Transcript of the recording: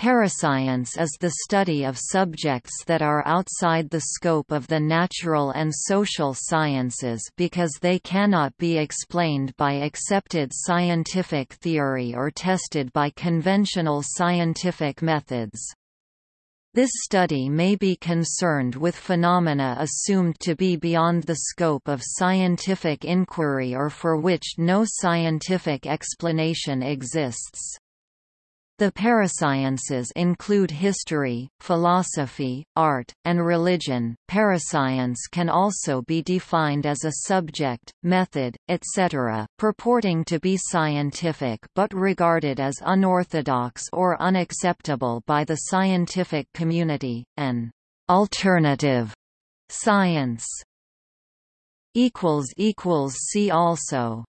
Parascience is the study of subjects that are outside the scope of the natural and social sciences because they cannot be explained by accepted scientific theory or tested by conventional scientific methods. This study may be concerned with phenomena assumed to be beyond the scope of scientific inquiry or for which no scientific explanation exists. The parasciences include history, philosophy, art, and religion. Parascience can also be defined as a subject, method, etc., purporting to be scientific but regarded as unorthodox or unacceptable by the scientific community, an alternative science. See also